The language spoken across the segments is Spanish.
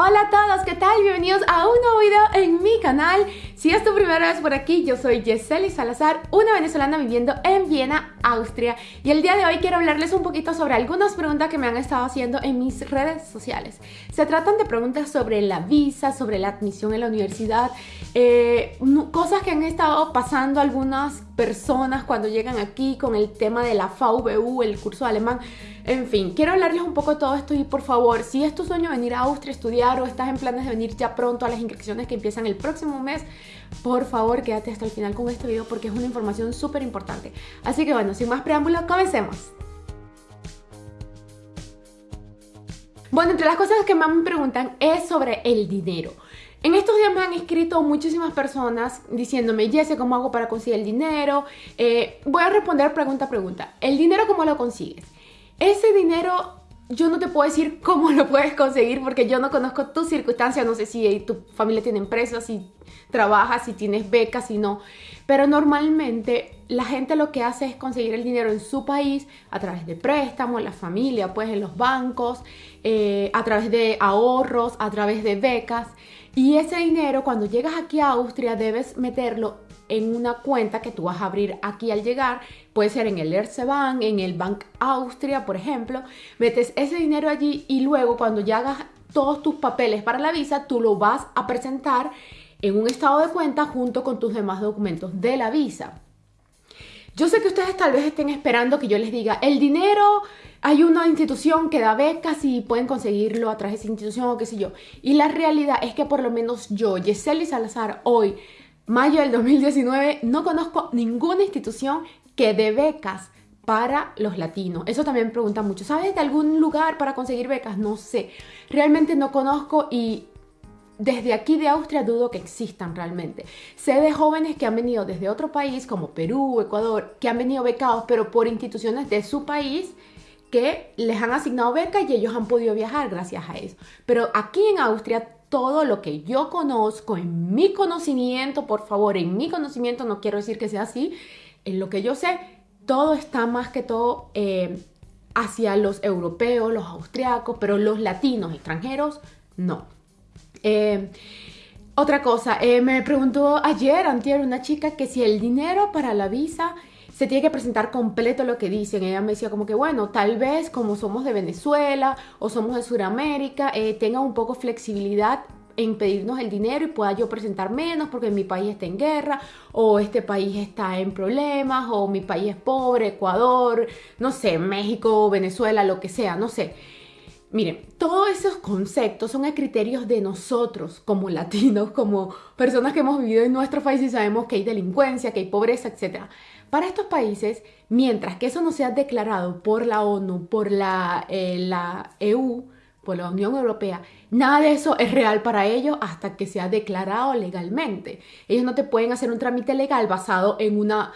Hola a todos, ¿qué tal? Bienvenidos a un nuevo video en mi canal. Si es tu primera vez por aquí, yo soy Yeseli Salazar, una venezolana viviendo en Viena, Austria. Y el día de hoy quiero hablarles un poquito sobre algunas preguntas que me han estado haciendo en mis redes sociales. Se tratan de preguntas sobre la visa, sobre la admisión en la universidad, eh, cosas que han estado pasando algunas personas cuando llegan aquí con el tema de la VU, el curso de alemán. En fin, quiero hablarles un poco de todo esto y por favor, si es tu sueño venir a Austria a estudiar o estás en planes de venir ya pronto a las inscripciones que empiezan el próximo mes, por favor quédate hasta el final con este video porque es una información súper importante. Así que bueno, sin más preámbulos, comencemos. Bueno, entre las cosas que más me preguntan es sobre el dinero. En estos días me han escrito muchísimas personas diciéndome, Jesse, ¿cómo hago para conseguir el dinero? Eh, voy a responder pregunta a pregunta. ¿El dinero cómo lo consigues? Ese dinero yo no te puedo decir cómo lo puedes conseguir porque yo no conozco tus circunstancias, no sé si tu familia tiene empresas, si trabajas, si tienes becas, si no. Pero normalmente la gente lo que hace es conseguir el dinero en su país a través de préstamos, la familia, pues en los bancos, eh, a través de ahorros, a través de becas. Y ese dinero cuando llegas aquí a Austria debes meterlo en una cuenta que tú vas a abrir aquí al llegar, puede ser en el Erste Bank, en el Bank Austria, por ejemplo, metes ese dinero allí y luego cuando ya hagas todos tus papeles para la visa, tú lo vas a presentar en un estado de cuenta junto con tus demás documentos de la visa. Yo sé que ustedes tal vez estén esperando que yo les diga, el dinero, hay una institución que da becas y pueden conseguirlo a través de esa institución o qué sé yo. Y la realidad es que por lo menos yo, Yeseli Salazar, hoy mayo del 2019, no conozco ninguna institución que dé becas para los latinos. Eso también preguntan mucho. ¿Sabes de algún lugar para conseguir becas? No sé. Realmente no conozco y desde aquí de Austria dudo que existan realmente. Sé de jóvenes que han venido desde otro país, como Perú, Ecuador, que han venido becados, pero por instituciones de su país que les han asignado becas y ellos han podido viajar gracias a eso. Pero aquí en Austria todo lo que yo conozco, en mi conocimiento, por favor, en mi conocimiento, no quiero decir que sea así, en lo que yo sé, todo está más que todo eh, hacia los europeos, los austriacos, pero los latinos, extranjeros, no. Eh, otra cosa, eh, me preguntó ayer, antier, una chica que si el dinero para la visa se tiene que presentar completo lo que dicen. Ella me decía como que, bueno, tal vez como somos de Venezuela o somos de Sudamérica, eh, tenga un poco flexibilidad en pedirnos el dinero y pueda yo presentar menos porque mi país está en guerra o este país está en problemas o mi país es pobre, Ecuador, no sé, México, Venezuela, lo que sea, no sé. Miren, todos esos conceptos son criterios de nosotros como latinos, como personas que hemos vivido en nuestro país y sabemos que hay delincuencia, que hay pobreza, etc. Para estos países, mientras que eso no sea declarado por la ONU, por la, eh, la EU, por la Unión Europea, nada de eso es real para ellos hasta que sea declarado legalmente. Ellos no te pueden hacer un trámite legal basado en una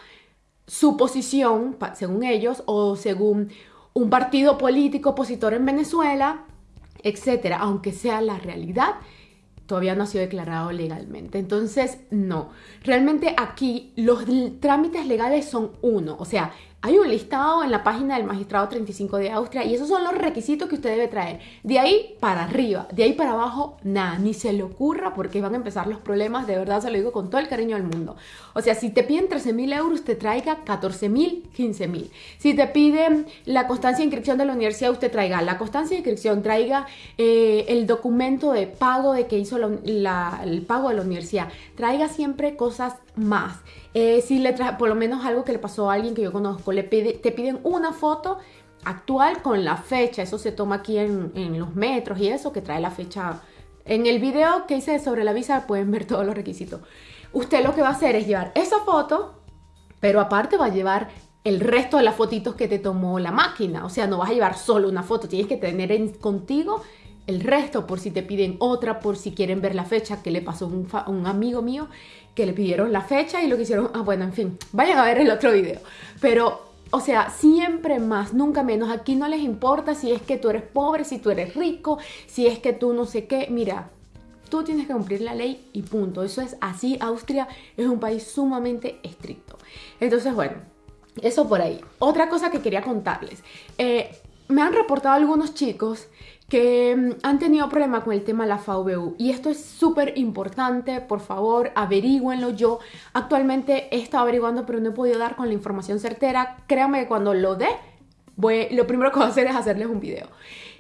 suposición, según ellos, o según un partido político opositor en Venezuela, etcétera, aunque sea la realidad, todavía no ha sido declarado legalmente. Entonces, no. Realmente aquí los trámites legales son uno. O sea, hay un listado en la página del magistrado 35 de Austria y esos son los requisitos que usted debe traer. De ahí para arriba, de ahí para abajo, nada, ni se le ocurra porque van a empezar los problemas, de verdad se lo digo con todo el cariño del mundo. O sea, si te piden 13 mil euros, te traiga 14 mil, 15 mil. Si te piden la constancia de inscripción de la universidad, usted traiga la constancia de inscripción, traiga eh, el documento de pago de que hizo el pago de la universidad, traiga siempre cosas más. Eh, si le por lo menos algo que le pasó a alguien que yo conozco, le pide, te piden una foto actual con la fecha, eso se toma aquí en, los metros y eso, que trae la fecha. En el video que hice sobre la visa pueden ver todos los requisitos. Usted lo que va a hacer es llevar esa foto, pero aparte va a llevar el resto de las fotitos que te tomó la máquina. O sea, no vas a llevar solo una foto, tienes que tener en, contigo el resto por si te piden otra, por si quieren ver la fecha que le pasó a un, amigo mío que le pidieron la fecha y lo que hicieron, ah bueno, en fin, vayan a ver el otro video. Pero, o sea, siempre más, nunca menos. Aquí no les importa si es que tú eres pobre, si tú eres rico, si es que tú no sé qué. Mira, tú tienes que cumplir la ley y punto. Eso es así. Austria es un país sumamente estricto. Entonces, bueno, eso por ahí. Otra cosa que quería contarles. Eh, me han reportado algunos chicos que mm, han tenido problemas con el tema de la VU y esto es súper importante, por favor averígüenlo, yo actualmente he estado averiguando pero no he podido dar con la información certera, créanme que cuando lo dé, voy, lo primero que voy a hacer es hacerles un video.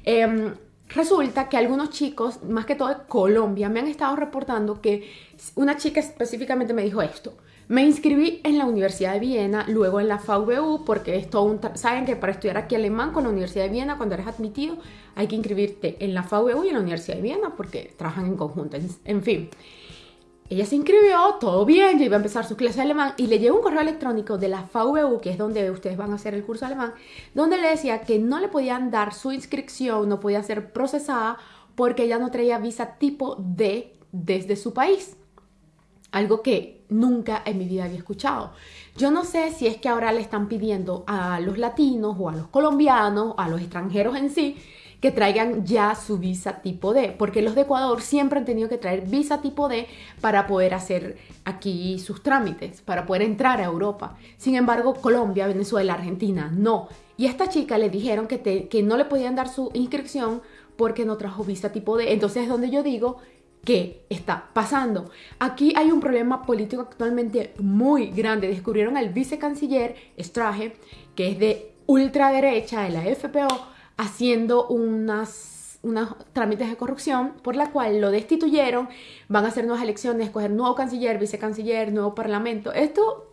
Em, resulta que algunos chicos, más que todo de Colombia, me han estado reportando que una chica específicamente me dijo esto, me inscribí en la Universidad de Viena, luego en la VU, porque es todo un... Saben que para estudiar aquí alemán con la Universidad de Viena, cuando eres admitido, hay que inscribirte en la VU y en la Universidad de Viena, porque trabajan en conjunto. En, fin, ella se inscribió, todo bien, ya iba a empezar su clase de alemán y le llegó un correo electrónico de la VU, que es donde ustedes van a hacer el curso alemán, donde le decía que no le podían dar su inscripción, no podía ser procesada porque ella no traía visa tipo D desde su país. Algo que nunca en mi vida había escuchado. Yo no sé si es que ahora le están pidiendo a los latinos o a los colombianos, a los extranjeros en sí, que traigan ya su visa tipo D, porque los de Ecuador siempre han tenido que traer visa tipo D para poder hacer aquí sus trámites, para poder entrar a Europa. Sin embargo, Colombia, Venezuela, Argentina, no. Y esta chica le dijeron que no le podían dar su inscripción porque no trajo visa tipo D. Entonces es donde yo digo ¿Qué está pasando? Aquí hay un problema político actualmente muy grande. Descubrieron al vicecanciller Straje, que es de ultraderecha de la FPO, haciendo unas, unos trámites de corrupción por la cual lo destituyeron. Van a hacer nuevas elecciones, escoger nuevo canciller, vicecanciller, nuevo parlamento. Esto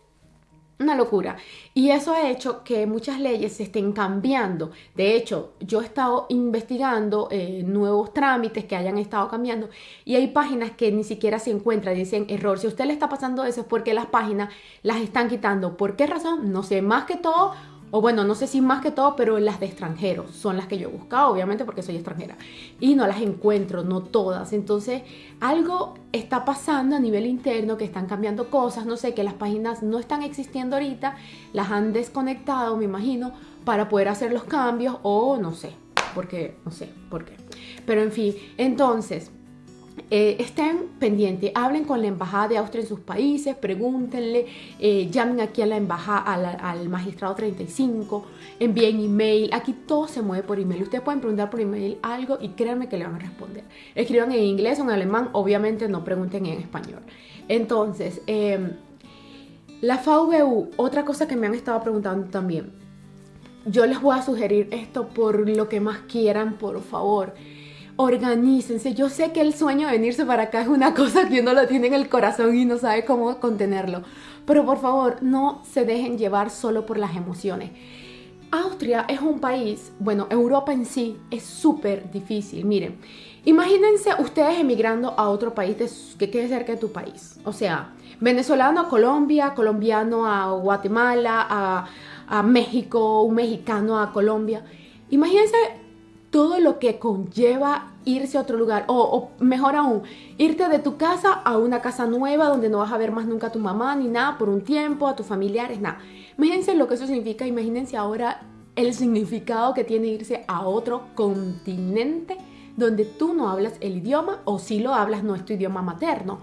una locura. Y eso ha hecho que muchas leyes se estén cambiando. De hecho, yo he estado investigando eh, nuevos trámites que hayan estado cambiando y hay páginas que ni siquiera se encuentran, dicen error. Si a usted le está pasando eso es porque las páginas las están quitando. ¿Por qué razón? No sé, más que todo o bueno, no sé si más que todo, pero las de extranjeros son las que yo he buscado, obviamente porque soy extranjera. Y no las encuentro, no todas. Entonces, algo está pasando a nivel interno, que están cambiando cosas, no sé, que las páginas no están existiendo ahorita, las han desconectado, me imagino, para poder hacer los cambios o no sé, porque no sé por qué. Pero en fin, entonces, eh, estén pendientes, hablen con la embajada de Austria en sus países, pregúntenle, eh, llamen aquí a la embajada, al, magistrado 35, envíen email, aquí todo se mueve por email, ustedes pueden preguntar por email algo y créanme que le van a responder. Escriban en inglés o en alemán, obviamente no pregunten en español. Entonces, em, la VU, otra cosa que me han estado preguntando también, yo les voy a sugerir esto por lo que más quieran, por favor organícense. Yo sé que el sueño de venirse para acá es una cosa que uno lo tiene en el corazón y no sabe cómo contenerlo. Pero por favor, no se dejen llevar solo por las emociones. Austria es un país, bueno, Europa en sí es súper difícil. Miren, imagínense ustedes emigrando a otro país que quede cerca de tu país. O sea, venezolano a Colombia, colombiano a Guatemala, a, a México, un mexicano a Colombia. Imagínense todo lo que conlleva irse a otro lugar o, mejor aún, irte de tu casa a una casa nueva donde no vas a ver más nunca a tu mamá ni nada por un tiempo, a tus familiares, nada. Imagínense lo que eso significa, imagínense ahora el significado que tiene irse a otro continente donde tú no hablas el idioma o si lo hablas no es tu idioma materno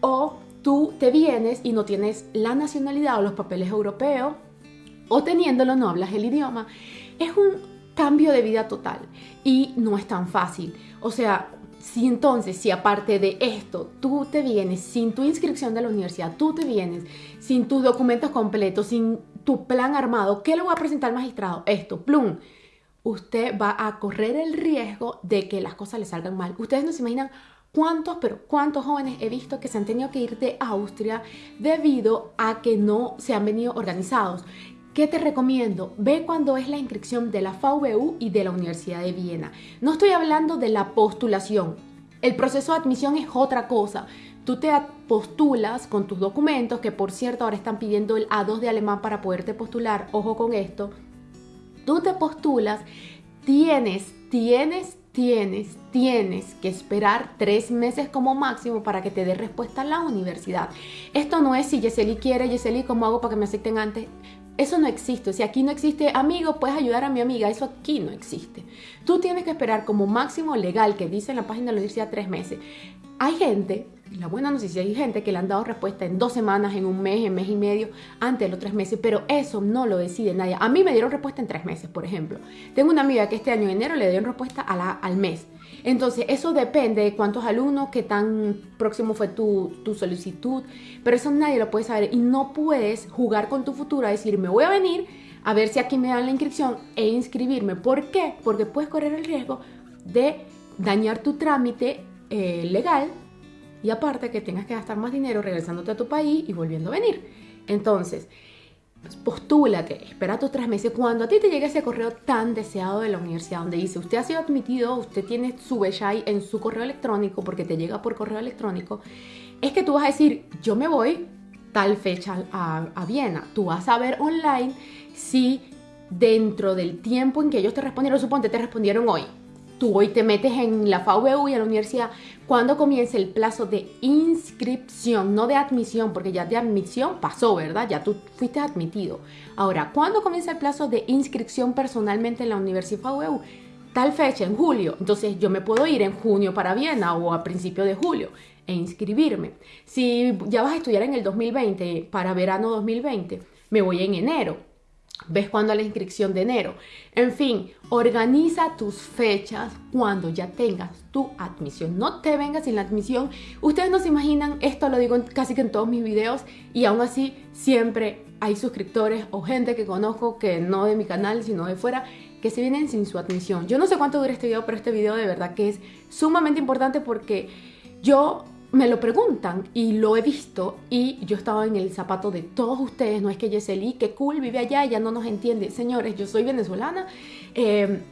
o tú te vienes y no tienes la nacionalidad o los papeles europeos o teniéndolo no hablas el idioma. Es un cambio de vida total y no es tan fácil. O sea, si entonces, si aparte de esto, tú te vienes sin tu inscripción de la universidad, tú te vienes sin tus documentos completos, sin tu plan armado, ¿qué le voy a presentar al magistrado? Esto, plum. Usted va a correr el riesgo de que las cosas le salgan mal. Ustedes no se imaginan cuántos, pero cuántos jóvenes he visto que se han tenido que ir de Austria debido a que no se han venido organizados. ¿Qué te recomiendo? Ve cuando es la inscripción de la VU y de la Universidad de Viena. No estoy hablando de la postulación. El proceso de admisión es otra cosa. Tú te postulas con tus documentos, que por cierto ahora están pidiendo el A2 de alemán para poderte postular. Ojo con esto. Tú te postulas, tienes, tienes, tienes, tienes que esperar tres meses como máximo para que te dé respuesta a la universidad. Esto no es si Yeseli quiere, Yeseli, ¿cómo hago para que me acepten antes? Eso no existe. Si aquí no existe, amigo, puedes ayudar a mi amiga. Eso aquí no existe. Tú tienes que esperar como máximo legal, que dice en la página de la universidad, tres meses. Hay gente, la buena noticia, hay gente que le han dado respuesta en dos semanas, en un mes, en mes y medio, antes de los tres meses, pero eso no lo decide nadie. A mí me dieron respuesta en tres meses, por ejemplo. Tengo una amiga que este año en enero le dieron respuesta al mes. Entonces, eso depende de cuántos alumnos, qué tan próximo fue tu, tu, solicitud, pero eso nadie lo puede saber y no puedes jugar con tu futuro a decir, me voy a venir a ver si aquí me dan la inscripción e inscribirme. ¿Por qué? Porque puedes correr el riesgo de dañar tu trámite eh, legal y aparte que tengas que gastar más dinero regresándote a tu país y volviendo a venir. Entonces, postúlate, espera tus tres meses. Cuando a ti te llegue ese correo tan deseado de la universidad donde dice usted ha sido admitido, usted tiene su Beshai en su correo electrónico porque te llega por correo electrónico, es que tú vas a decir, yo me voy tal fecha a, a Viena. Tú vas a ver online si dentro del tiempo en que ellos te respondieron, suponte te respondieron hoy, tú hoy te metes en la FAUBU y a la universidad, cuando comience el plazo de inscripción, no de admisión, porque ya de admisión pasó, ¿verdad? Ya tú fuiste admitido. Ahora, ¿cuándo comienza el plazo de inscripción personalmente en la Universidad FAUBU? Tal fecha, en julio. Entonces yo me puedo ir en junio para Viena o a principio de julio e inscribirme. Si ya vas a estudiar en el 2020, para verano 2020, me voy en enero ves cuándo la inscripción de enero. En fin, organiza tus fechas cuando ya tengas tu admisión. No te vengas sin la admisión. Ustedes no se imaginan, esto lo digo casi que en todos mis videos y aún así siempre hay suscriptores o gente que conozco que no de mi canal, sino de fuera, que se vienen sin su admisión. Yo no sé cuánto dura este video, pero este video de verdad que es sumamente importante porque yo me lo preguntan y lo he visto y yo estaba en el zapato de todos ustedes, no es que Yeseli, que cool, vive allá, ella no nos entiende. Señores, yo soy venezolana, eh,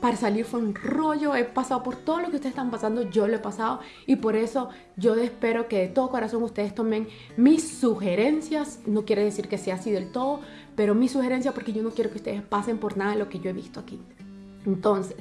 para salir fue un rollo, he pasado por todo lo que ustedes están pasando, yo lo he pasado y por eso yo espero que de todo corazón ustedes tomen mis sugerencias, no quiere decir que sea así del todo, pero mis sugerencias porque yo no quiero que ustedes pasen por nada de lo que yo he visto aquí. Entonces,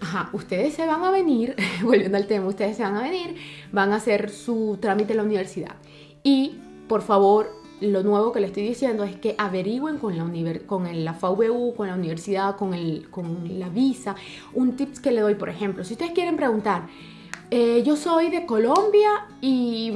Ajá, ustedes se van a venir, volviendo al tema, ustedes se van a venir, van a hacer su trámite en la universidad. Y por favor, lo nuevo que le estoy diciendo es que averigüen con la, con FAUBU, con la universidad, con, el, con la visa. Un tips que le doy, por ejemplo, si ustedes quieren preguntar, eh, yo soy de Colombia y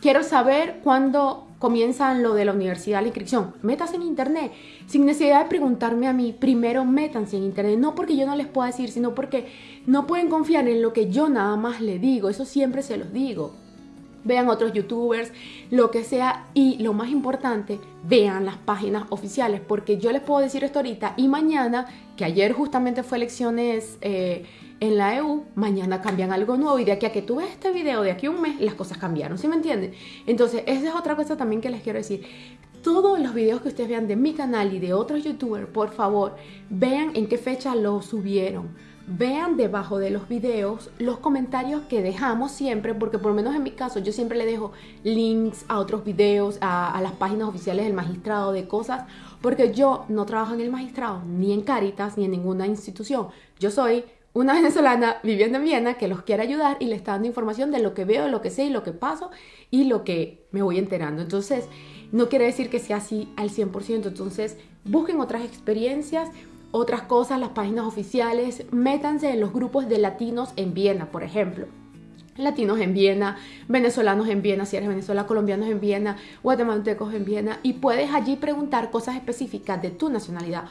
quiero saber cuándo comienzan lo de la universidad, la inscripción. Métanse en internet, sin necesidad de preguntarme a mí. Primero métanse en internet, no porque yo no les pueda decir, sino porque no pueden confiar en lo que yo nada más le digo. Eso siempre se los digo. Vean otros youtubers, lo que sea, y lo más importante, vean las páginas oficiales, porque yo les puedo decir esto ahorita y mañana, que ayer justamente fue elecciones eh, en la EU, mañana cambian algo nuevo y de aquí a que tú ves este video, de aquí a un mes, las cosas cambiaron, ¿sí me entienden? Entonces, esa es otra cosa también que les quiero decir. Todos los videos que ustedes vean de mi canal y de otros youtubers, por favor, vean en qué fecha lo subieron. Vean debajo de los videos los comentarios que dejamos siempre, porque por lo menos en mi caso yo siempre le dejo links a otros videos, a, las páginas oficiales del magistrado, de cosas, porque yo no trabajo en el magistrado, ni en Caritas, ni en ninguna institución. Yo soy una venezolana viviendo en Viena que los quiere ayudar y le está dando información de lo que veo, lo que sé y lo que paso y lo que me voy enterando. Entonces, no quiere decir que sea así al 100%. Entonces, busquen otras experiencias, otras cosas, las páginas oficiales, métanse en los grupos de latinos en Viena, por ejemplo. Latinos en Viena, venezolanos en Viena, si eres venezolano, colombianos en Viena, guatemaltecos en Viena, y puedes allí preguntar cosas específicas de tu nacionalidad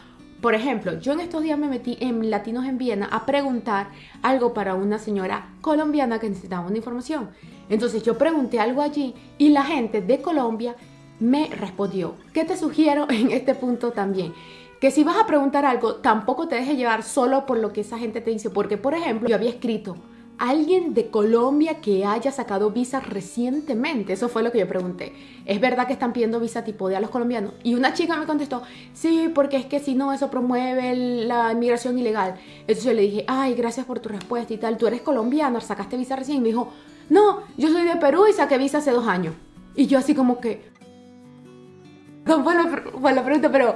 por ejemplo, yo en estos días me metí en Latinos en Viena a preguntar algo para una señora colombiana que necesitaba una información. Entonces yo pregunté algo allí y la gente de Colombia me respondió. ¿Qué te sugiero en este punto también? Que si vas a preguntar algo, tampoco te dejes llevar solo por lo que esa gente te dice. Porque, por ejemplo, yo había escrito alguien de Colombia que haya sacado visa recientemente. Eso fue lo que yo pregunté. ¿Es verdad que están pidiendo visa tipo de a los colombianos? Y una chica me contestó, sí, porque es que si no, eso promueve la inmigración ilegal. Entonces yo le dije, ay, gracias por tu respuesta y tal. Tú eres colombiana, sacaste visa recién. Y me dijo, no, yo soy de Perú y saqué visa hace dos años. Y yo así como que... La, fue la pregunta, pero...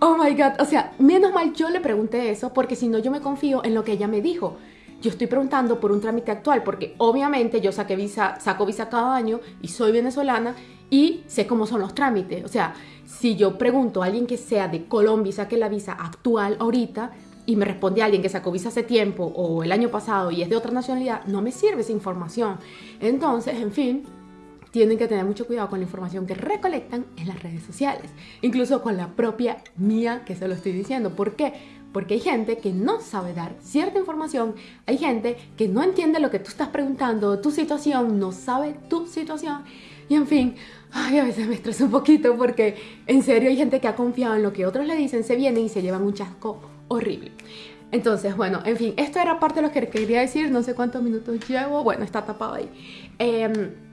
Oh my God. O sea, menos mal yo le pregunté eso porque si no yo me confío en lo que ella me dijo yo estoy preguntando por un trámite actual porque obviamente yo saqué visa, saco visa cada año y soy venezolana y sé cómo son los trámites. O sea, si yo pregunto a alguien que sea de Colombia y saque la visa actual ahorita, y me responde alguien que sacó visa hace tiempo o el año pasado y es de otra nacionalidad, no me sirve esa información. Entonces, en fin, tienen que tener mucho cuidado con la información que recolectan en las redes sociales, incluso con la propia mía que se lo estoy diciendo. ¿Por qué? Porque hay gente que no sabe dar cierta información, hay gente que no entiende lo que tú estás preguntando, tu situación, no sabe tu situación. Y en fin, ay, a veces me estresa un poquito porque en serio hay gente que ha confiado en lo que otros le dicen, se vienen y se llevan un chasco horrible. Entonces, bueno, en fin, esto era parte de lo que quería decir, no sé cuántos minutos llevo, bueno, está tapado ahí. Eh,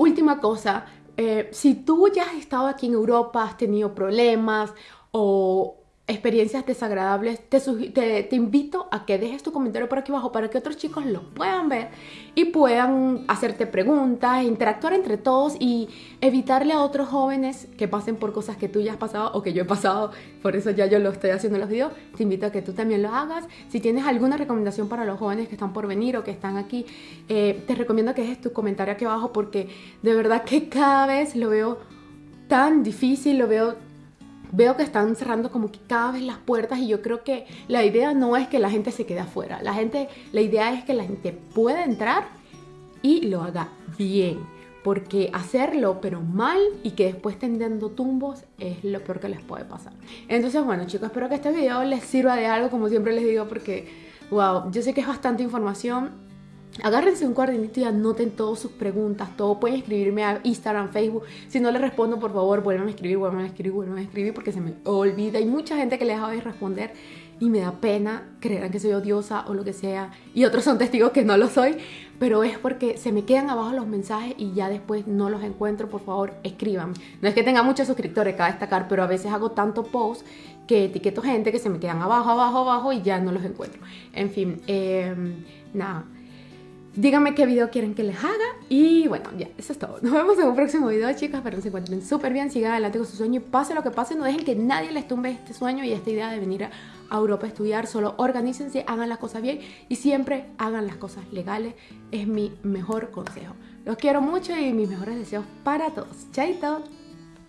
última cosa, eh, si tú ya has estado aquí en Europa, has tenido problemas o experiencias desagradables, te, invito a que dejes tu comentario por aquí abajo para que otros chicos lo puedan ver y puedan hacerte preguntas, interactuar entre todos y evitarle a otros jóvenes que pasen por cosas que tú ya has pasado o que yo he pasado, por eso ya yo lo estoy haciendo en los videos, te invito a que tú también lo hagas. Si tienes alguna recomendación para los jóvenes que están por venir o que están aquí, eh, te recomiendo que dejes tu comentario aquí abajo porque de verdad que cada vez lo veo tan difícil, lo veo veo que están cerrando como que cada vez las puertas y yo creo que la idea no es que la gente se quede afuera, la gente, la idea es que la gente pueda entrar y lo haga bien, porque hacerlo pero mal y que después estén dando tumbos es lo peor que les puede pasar. Entonces bueno chicos, espero que este video les sirva de algo como siempre les digo porque wow, yo sé que es bastante información Agárrense un cuadernito y anoten todas sus preguntas, todo. Pueden escribirme a Instagram, Facebook. Si no les respondo, por favor, vuelvan a escribir, vuelvan a escribir, vuelvan a escribir porque se me olvida. Hay mucha gente que le deja de responder y me da pena, creerán que soy odiosa o lo que sea. Y otros son testigos que no lo soy, pero es porque se me quedan abajo los mensajes y ya después no los encuentro. Por favor, escríbanme. No es que tenga muchos suscriptores, cada destacar, pero a veces hago tanto post que etiqueto gente que se me quedan abajo, abajo, abajo y ya no los encuentro. En fin, eh, nada. Díganme qué video quieren que les haga y bueno, ya, eso es todo. Nos vemos en un próximo video, chicas. Espero que se encuentren súper bien, sigan adelante con su sueño y pase lo que pase, no dejen que nadie les tumbe este sueño y esta idea de venir a Europa a estudiar. Solo organícense, hagan las cosas bien y siempre hagan las cosas legales. Es mi mejor consejo. Los quiero mucho y mis mejores deseos para todos. Chaito.